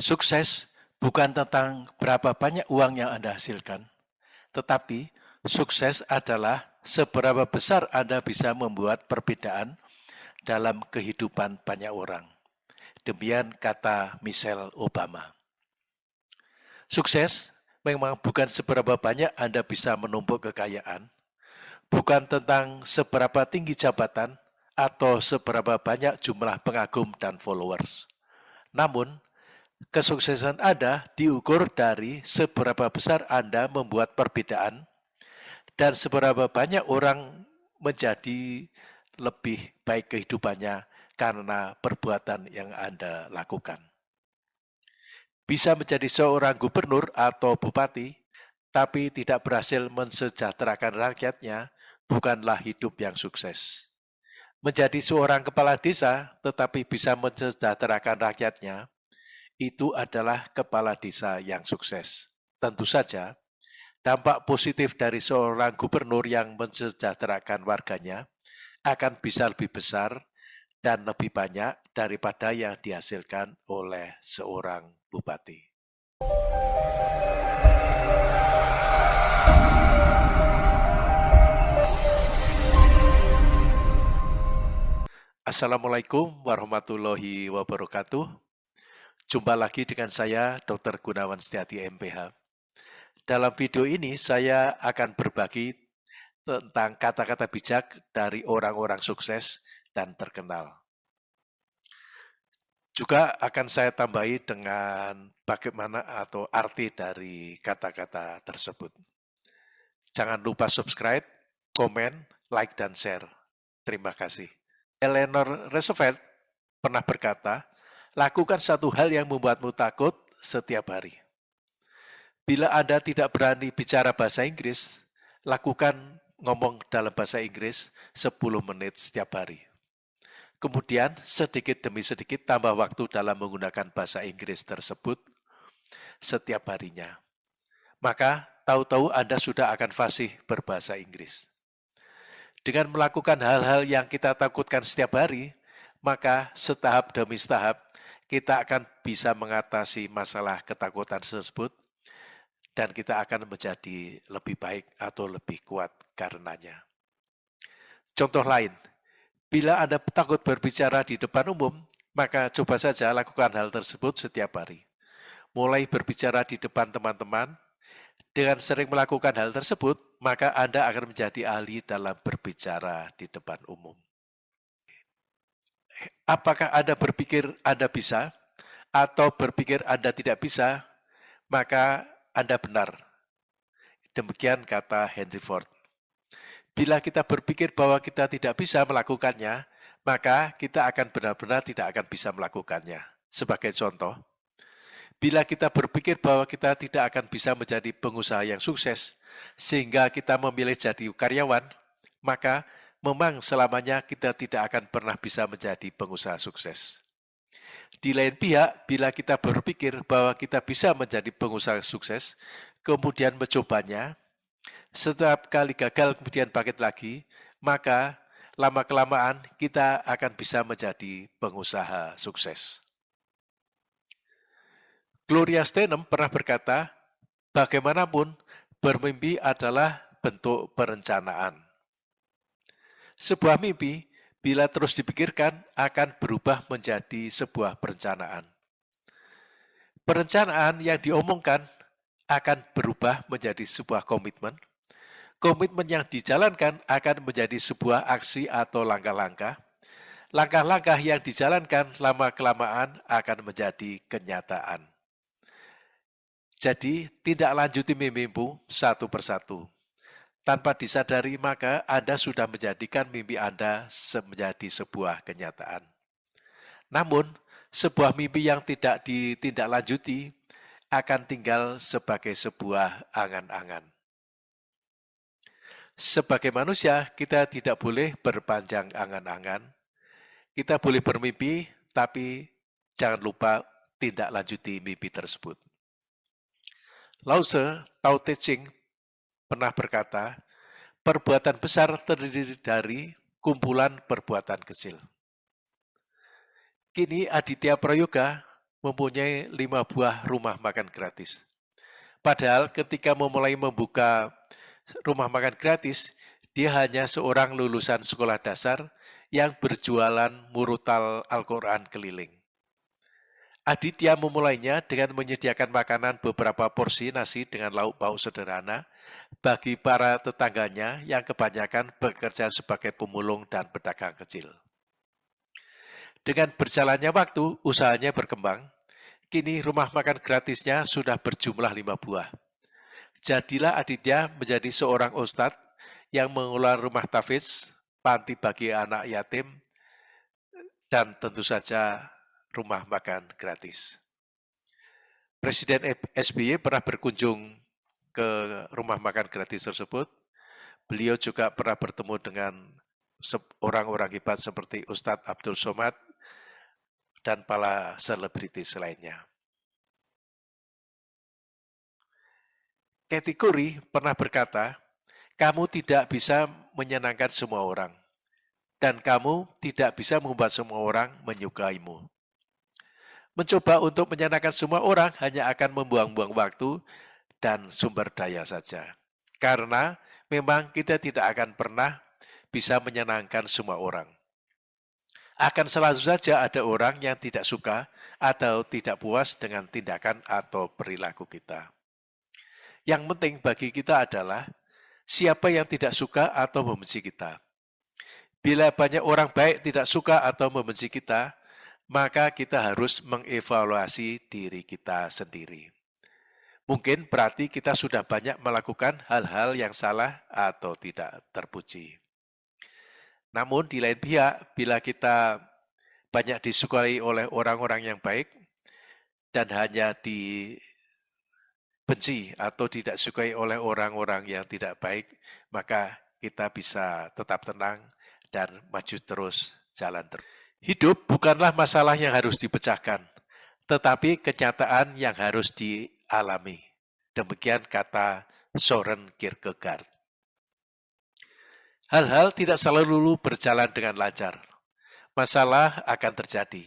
Sukses bukan tentang berapa banyak uang yang Anda hasilkan, tetapi sukses adalah seberapa besar Anda bisa membuat perbedaan dalam kehidupan banyak orang. Demikian kata Michelle Obama. Sukses memang bukan seberapa banyak Anda bisa menumpuk kekayaan, bukan tentang seberapa tinggi jabatan atau seberapa banyak jumlah pengagum dan followers. Namun, kesuksesan Anda diukur dari seberapa besar Anda membuat perbedaan dan seberapa banyak orang menjadi lebih baik kehidupannya karena perbuatan yang Anda lakukan. Bisa menjadi seorang gubernur atau bupati, tapi tidak berhasil mensejahterakan rakyatnya, bukanlah hidup yang sukses. Menjadi seorang kepala desa, tetapi bisa mensejahterakan rakyatnya, itu adalah kepala desa yang sukses. Tentu saja, dampak positif dari seorang gubernur yang mensejahterakan warganya akan bisa lebih besar dan lebih banyak daripada yang dihasilkan oleh seorang bupati. Assalamualaikum warahmatullahi wabarakatuh. Jumpa lagi dengan saya, Dr. Gunawan Setiati MPH. Dalam video ini, saya akan berbagi tentang kata-kata bijak dari orang-orang sukses dan terkenal. Juga akan saya tambahi dengan bagaimana atau arti dari kata-kata tersebut. Jangan lupa subscribe, komen, like, dan share. Terima kasih. Eleanor Roosevelt pernah berkata, lakukan satu hal yang membuatmu takut setiap hari. Bila Anda tidak berani bicara bahasa Inggris, lakukan ngomong dalam bahasa Inggris 10 menit setiap hari. Kemudian sedikit demi sedikit tambah waktu dalam menggunakan bahasa Inggris tersebut setiap harinya. Maka tahu-tahu Anda sudah akan fasih berbahasa Inggris. Dengan melakukan hal-hal yang kita takutkan setiap hari, maka setahap demi setahap kita akan bisa mengatasi masalah ketakutan tersebut dan kita akan menjadi lebih baik atau lebih kuat karenanya. Contoh lain, Bila Anda takut berbicara di depan umum, maka coba saja lakukan hal tersebut setiap hari. Mulai berbicara di depan teman-teman, dengan sering melakukan hal tersebut, maka Anda akan menjadi ahli dalam berbicara di depan umum. Apakah Anda berpikir Anda bisa, atau berpikir Anda tidak bisa, maka Anda benar. Demikian kata Henry Ford. Bila kita berpikir bahwa kita tidak bisa melakukannya, maka kita akan benar-benar tidak akan bisa melakukannya. Sebagai contoh, bila kita berpikir bahwa kita tidak akan bisa menjadi pengusaha yang sukses, sehingga kita memilih jadi karyawan, maka memang selamanya kita tidak akan pernah bisa menjadi pengusaha sukses. Di lain pihak, bila kita berpikir bahwa kita bisa menjadi pengusaha sukses, kemudian mencobanya, setiap kali gagal kemudian bangkit lagi, maka lama-kelamaan kita akan bisa menjadi pengusaha sukses. Gloria Steinem pernah berkata, bagaimanapun bermimpi adalah bentuk perencanaan. Sebuah mimpi bila terus dipikirkan akan berubah menjadi sebuah perencanaan. Perencanaan yang diomongkan akan berubah menjadi sebuah komitmen, komitmen yang dijalankan akan menjadi sebuah aksi atau langkah-langkah. Langkah-langkah yang dijalankan lama-kelamaan akan menjadi kenyataan. Jadi, tidak lanjuti mimpimu satu persatu. Tanpa disadari, maka Anda sudah menjadikan mimpi Anda menjadi sebuah kenyataan. Namun, sebuah mimpi yang tidak ditindaklanjuti akan tinggal sebagai sebuah angan-angan. Sebagai manusia, kita tidak boleh berpanjang angan-angan. Kita boleh bermimpi, tapi jangan lupa tindak lanjuti mimpi tersebut. Lao Tao Te Ching, pernah berkata, perbuatan besar terdiri dari kumpulan perbuatan kecil. Kini Aditya Prayoga mempunyai lima buah rumah makan gratis. Padahal ketika memulai membuka rumah makan gratis, dia hanya seorang lulusan sekolah dasar yang berjualan murutal Al-Quran keliling. Aditya memulainya dengan menyediakan makanan beberapa porsi nasi dengan lauk pauk sederhana bagi para tetangganya yang kebanyakan bekerja sebagai pemulung dan pedagang kecil. Dengan berjalannya waktu, usahanya berkembang. Kini rumah makan gratisnya sudah berjumlah lima buah. Jadilah Aditya menjadi seorang ustadz yang mengelola rumah tafiz, panti bagi anak yatim, dan tentu saja rumah makan gratis. Presiden SBY pernah berkunjung ke rumah makan gratis tersebut. Beliau juga pernah bertemu dengan orang-orang hebat seperti Ustadz Abdul Somad dan para selebritis lainnya. Katie Curry pernah berkata, kamu tidak bisa menyenangkan semua orang, dan kamu tidak bisa membuat semua orang menyukaimu. Mencoba untuk menyenangkan semua orang hanya akan membuang-buang waktu dan sumber daya saja. Karena memang kita tidak akan pernah bisa menyenangkan semua orang. Akan selalu saja ada orang yang tidak suka atau tidak puas dengan tindakan atau perilaku kita. Yang penting bagi kita adalah siapa yang tidak suka atau membenci kita. Bila banyak orang baik tidak suka atau membenci kita, maka kita harus mengevaluasi diri kita sendiri. Mungkin berarti kita sudah banyak melakukan hal-hal yang salah atau tidak terpuji. Namun di lain pihak, bila kita banyak disukai oleh orang-orang yang baik dan hanya dibenci atau tidak sukai oleh orang-orang yang tidak baik, maka kita bisa tetap tenang dan maju terus jalan terus. Hidup bukanlah masalah yang harus dipecahkan, tetapi kenyataan yang harus dialami. Demikian kata Soren Kierkegaard. Hal-hal tidak selalu berjalan dengan lancar. Masalah akan terjadi.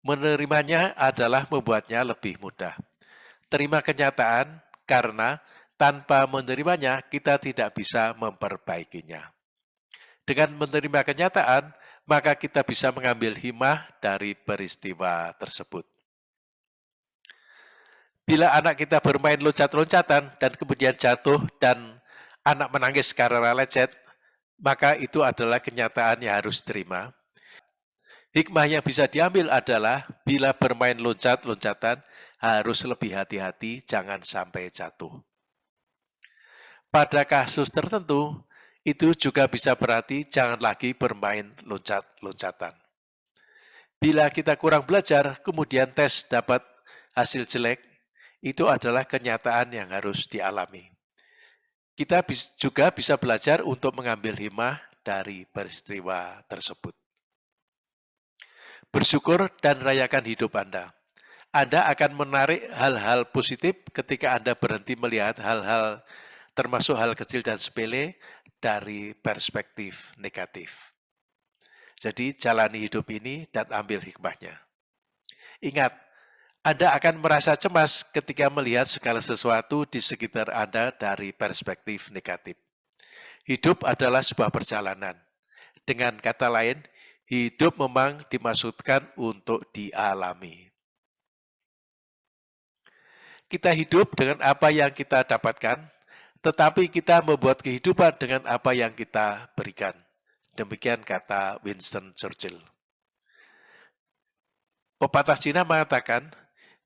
Menerimanya adalah membuatnya lebih mudah. Terima kenyataan karena tanpa menerimanya kita tidak bisa memperbaikinya. Dengan menerima kenyataan, maka kita bisa mengambil himah dari peristiwa tersebut. Bila anak kita bermain loncat-loncatan dan kemudian jatuh dan anak menangis karena lecet, maka itu adalah kenyataan yang harus terima. Hikmah yang bisa diambil adalah bila bermain loncat-loncatan harus lebih hati-hati jangan sampai jatuh. Pada kasus tertentu, itu juga bisa berarti jangan lagi bermain loncat-loncatan. Bila kita kurang belajar, kemudian tes dapat hasil jelek, itu adalah kenyataan yang harus dialami. Kita juga bisa belajar untuk mengambil hikmah dari peristiwa tersebut. Bersyukur dan rayakan hidup Anda. Anda akan menarik hal-hal positif ketika Anda berhenti melihat hal-hal termasuk hal kecil dan sepele dari perspektif negatif. Jadi jalani hidup ini dan ambil hikmahnya. Ingat, Anda akan merasa cemas ketika melihat segala sesuatu di sekitar Anda dari perspektif negatif. Hidup adalah sebuah perjalanan. Dengan kata lain, hidup memang dimaksudkan untuk dialami. Kita hidup dengan apa yang kita dapatkan, tetapi kita membuat kehidupan dengan apa yang kita berikan. Demikian kata Winston Churchill. Pepatah Cina mengatakan,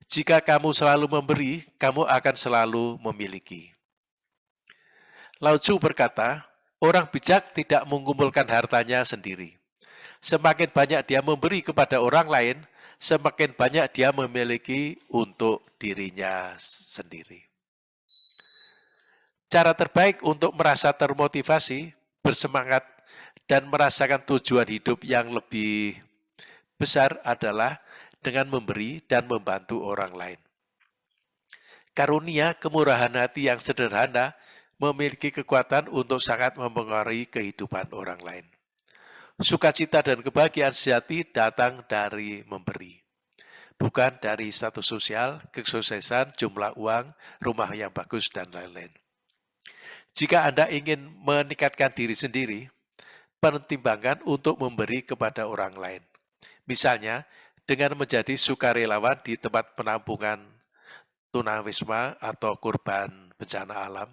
jika kamu selalu memberi, kamu akan selalu memiliki. Lao Tzu berkata, orang bijak tidak mengumpulkan hartanya sendiri. Semakin banyak dia memberi kepada orang lain, semakin banyak dia memiliki untuk dirinya sendiri. Cara terbaik untuk merasa termotivasi, bersemangat, dan merasakan tujuan hidup yang lebih besar adalah dengan memberi dan membantu orang lain. Karunia kemurahan hati yang sederhana memiliki kekuatan untuk sangat mempengaruhi kehidupan orang lain. Sukacita dan kebahagiaan sejati datang dari memberi. bukan dari status sosial, kesuksesan, jumlah uang, rumah yang bagus, dan lain-lain. Jika Anda ingin meningkatkan diri sendiri, pertimbangkan untuk memberi kepada orang lain. Misalnya, dengan menjadi sukarelawan di tempat penampungan tunawisma atau kurban bencana alam,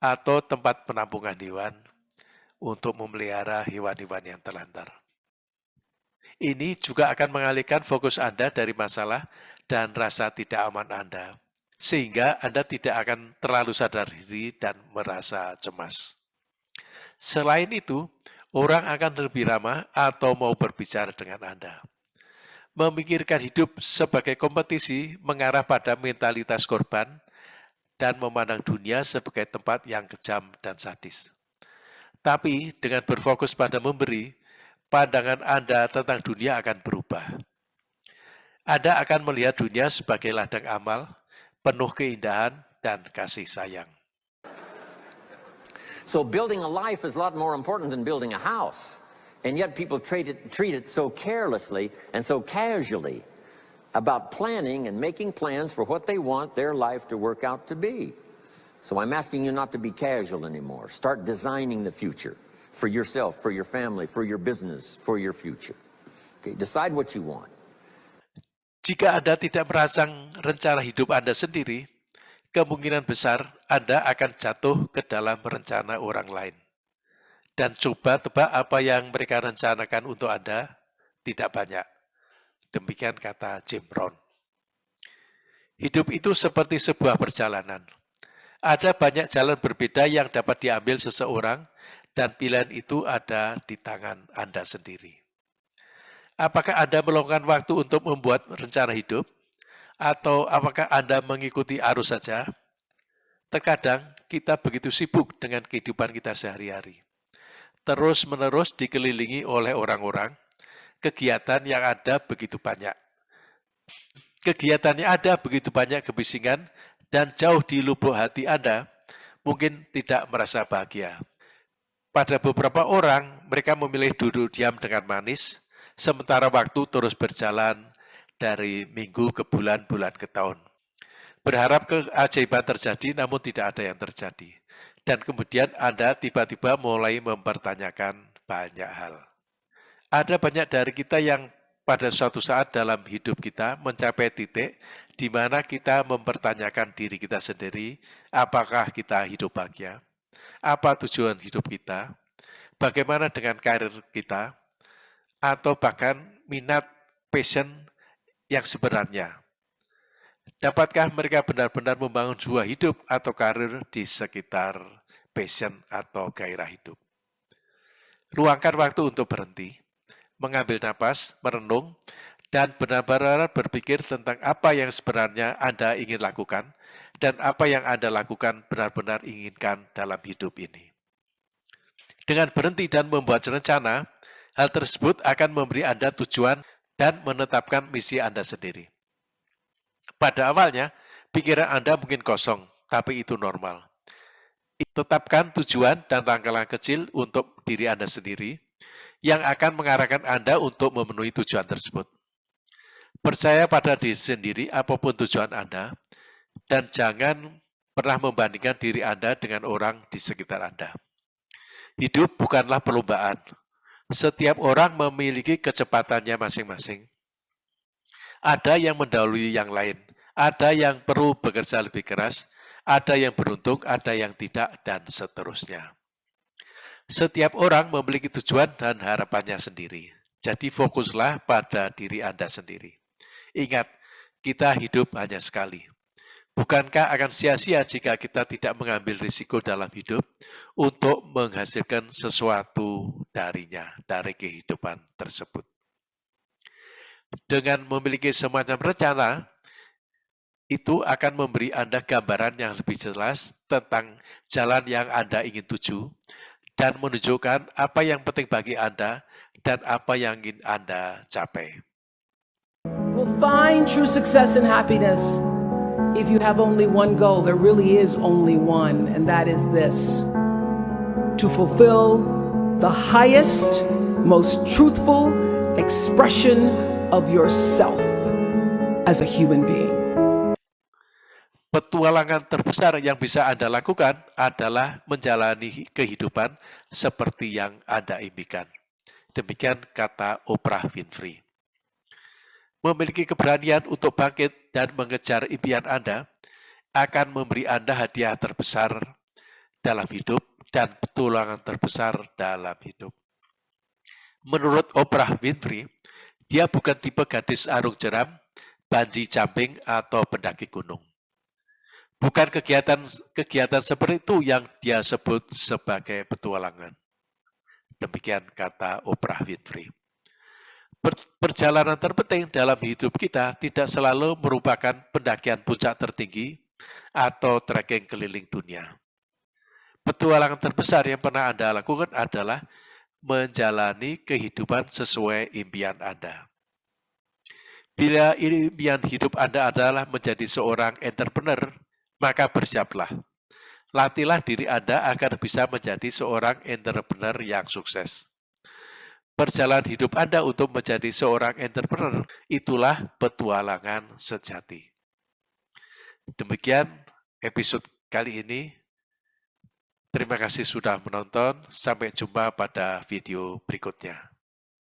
atau tempat penampungan hewan untuk memelihara hewan-hewan yang terlantar. Ini juga akan mengalihkan fokus Anda dari masalah dan rasa tidak aman Anda, sehingga Anda tidak akan terlalu sadar diri dan merasa cemas. Selain itu, orang akan lebih ramah atau mau berbicara dengan Anda. Memikirkan hidup sebagai kompetisi mengarah pada mentalitas korban dan memandang dunia sebagai tempat yang kejam dan sadis. Tapi dengan berfokus pada memberi, pandangan Anda tentang dunia akan berubah. Anda akan melihat dunia sebagai ladang amal, penuh keindahan dan kasih sayang. So building a life is a lot more important than building a house. And yet people treat it, treat it so carelessly and so casually about planning and making plans for what they want their life to work out to be. So I'm asking you not to be casual anymore. Start designing the future for yourself, for your family, for your business, for your future. Okay, decide what you want. Jika Anda tidak merancang rencana hidup Anda sendiri, kemungkinan besar Anda akan jatuh ke dalam rencana orang lain. Dan coba tebak apa yang mereka rencanakan untuk Anda, tidak banyak. Demikian kata Jim Brown. Hidup itu seperti sebuah perjalanan. Ada banyak jalan berbeda yang dapat diambil seseorang dan pilihan itu ada di tangan Anda sendiri. Apakah Anda meluangkan waktu untuk membuat rencana hidup? Atau apakah Anda mengikuti arus saja? Terkadang kita begitu sibuk dengan kehidupan kita sehari-hari. Terus-menerus dikelilingi oleh orang-orang, kegiatan yang ada begitu banyak. Kegiatannya ada begitu banyak kebisingan dan jauh di lubuk hati Anda mungkin tidak merasa bahagia. Pada beberapa orang, mereka memilih duduk diam dengan manis, sementara waktu terus berjalan dari minggu ke bulan, bulan ke tahun. Berharap keajaiban terjadi, namun tidak ada yang terjadi. Dan kemudian Anda tiba-tiba mulai mempertanyakan banyak hal. Ada banyak dari kita yang pada suatu saat dalam hidup kita mencapai titik di mana kita mempertanyakan diri kita sendiri, apakah kita hidup bahagia? Apa tujuan hidup kita? Bagaimana dengan karir kita? Atau bahkan minat, passion yang sebenarnya. Dapatkah mereka benar-benar membangun sebuah hidup atau karir di sekitar passion atau gairah hidup? Luangkan waktu untuk berhenti, mengambil nafas, merenung, dan benar-benar berpikir tentang apa yang sebenarnya Anda ingin lakukan dan apa yang Anda lakukan benar-benar inginkan dalam hidup ini. Dengan berhenti dan membuat rencana, hal tersebut akan memberi Anda tujuan dan menetapkan misi Anda sendiri. Pada awalnya, pikiran Anda mungkin kosong, tapi itu normal. Tetapkan tujuan dan langkah-langkah kecil untuk diri Anda sendiri, yang akan mengarahkan Anda untuk memenuhi tujuan tersebut. Percaya pada diri sendiri apa pun tujuan Anda, dan jangan pernah membandingkan diri Anda dengan orang di sekitar Anda. Hidup bukanlah perlombaan. Setiap orang memiliki kecepatannya masing-masing. Ada yang mendahului yang lain, ada yang perlu bekerja lebih keras, ada yang beruntung, ada yang tidak, dan seterusnya. Setiap orang memiliki tujuan dan harapannya sendiri. Jadi fokuslah pada diri Anda sendiri. Ingat, kita hidup hanya sekali. Bukankah akan sia-sia jika kita tidak mengambil risiko dalam hidup untuk menghasilkan sesuatu darinya, dari kehidupan tersebut? Dengan memiliki semacam rencana, itu akan memberi Anda gambaran yang lebih jelas tentang jalan yang Anda ingin tuju, dan menunjukkan apa yang penting bagi Anda dan apa yang ingin Anda capai. Will find true success and happiness if you have only one goal. There really is only one, and that is this to fulfill the highest, most truthful expression of yourself. as a human being. Petualangan terbesar yang bisa Anda lakukan adalah menjalani kehidupan seperti yang Anda impikan. Demikian kata Oprah Winfrey. Memiliki keberanian untuk bangkit dan mengejar impian Anda akan memberi Anda hadiah terbesar dalam hidup dan petualangan terbesar dalam hidup. Menurut Oprah Winfrey, dia bukan tipe gadis arung jeram, banji jumping, atau pendaki gunung Bukan kegiatan-kegiatan seperti itu yang dia sebut sebagai petualangan. Demikian kata Oprah Winfrey. Perjalanan terpenting dalam hidup kita tidak selalu merupakan pendakian puncak tertinggi atau trekking keliling dunia. Petualangan terbesar yang pernah Anda lakukan adalah menjalani kehidupan sesuai impian Anda. Bila impian hidup Anda adalah menjadi seorang entrepreneur, maka bersiaplah. Latihlah diri Anda agar bisa menjadi seorang entrepreneur yang sukses. Perjalanan hidup Anda untuk menjadi seorang entrepreneur itulah petualangan sejati. Demikian episode kali ini. Terima kasih sudah menonton. Sampai jumpa pada video berikutnya.